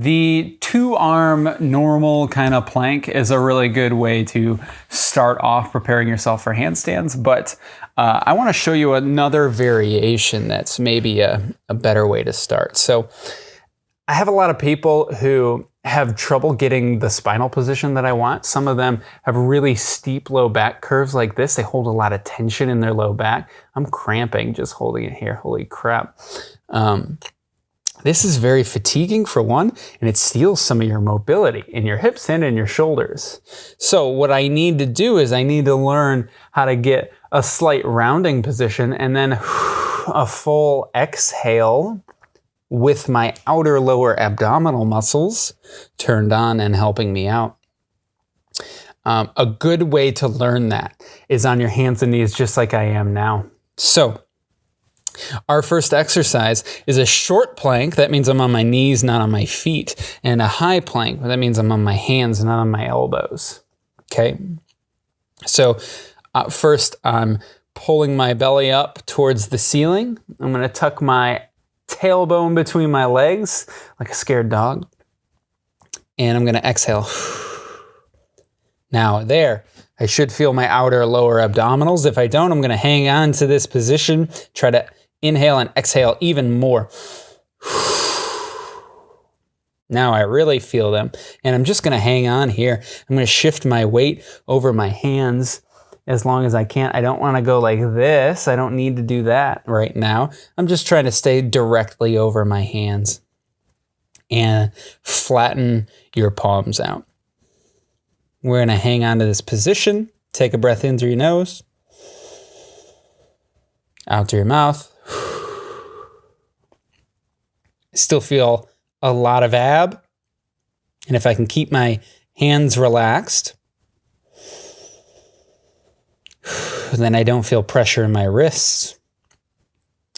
The two arm normal kind of plank is a really good way to start off preparing yourself for handstands, but uh, I want to show you another variation that's maybe a, a better way to start. So I have a lot of people who have trouble getting the spinal position that I want. Some of them have really steep low back curves like this. They hold a lot of tension in their low back. I'm cramping just holding it here. Holy crap. Um, this is very fatiguing for one, and it steals some of your mobility in your hips and in your shoulders. So what I need to do is I need to learn how to get a slight rounding position and then a full exhale with my outer lower abdominal muscles turned on and helping me out. Um, a good way to learn that is on your hands and knees, just like I am now. So, our first exercise is a short plank. That means I'm on my knees, not on my feet. And a high plank. That means I'm on my hands, not on my elbows. Okay. So, uh, first, I'm pulling my belly up towards the ceiling. I'm going to tuck my tailbone between my legs like a scared dog. And I'm going to exhale. Now, there, I should feel my outer lower abdominals. If I don't, I'm going to hang on to this position, try to inhale and exhale even more. Now I really feel them. And I'm just going to hang on here. I'm going to shift my weight over my hands as long as I can. I don't want to go like this. I don't need to do that right now. I'm just trying to stay directly over my hands and flatten your palms out. We're going to hang on to this position. Take a breath in through your nose, out through your mouth. Still feel a lot of ab. And if I can keep my hands relaxed, then I don't feel pressure in my wrists.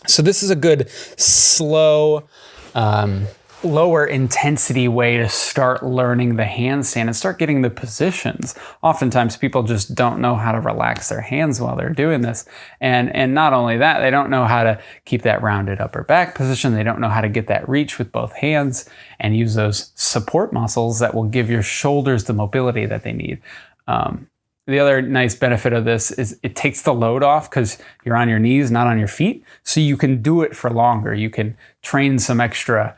So this is a good slow, um, lower intensity way to start learning the handstand and start getting the positions. Oftentimes people just don't know how to relax their hands while they're doing this. And, and not only that, they don't know how to keep that rounded upper back position. They don't know how to get that reach with both hands and use those support muscles that will give your shoulders the mobility that they need. Um, the other nice benefit of this is it takes the load off because you're on your knees, not on your feet. So you can do it for longer. You can train some extra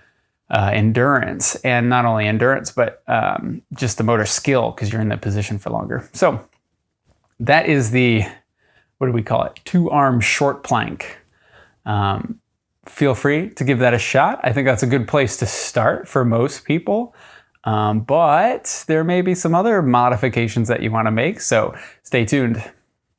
uh, endurance and not only endurance, but um, just the motor skill because you're in that position for longer. So that is the, what do we call it? Two arm short plank. Um, feel free to give that a shot. I think that's a good place to start for most people. Um, but there may be some other modifications that you want to make, so stay tuned.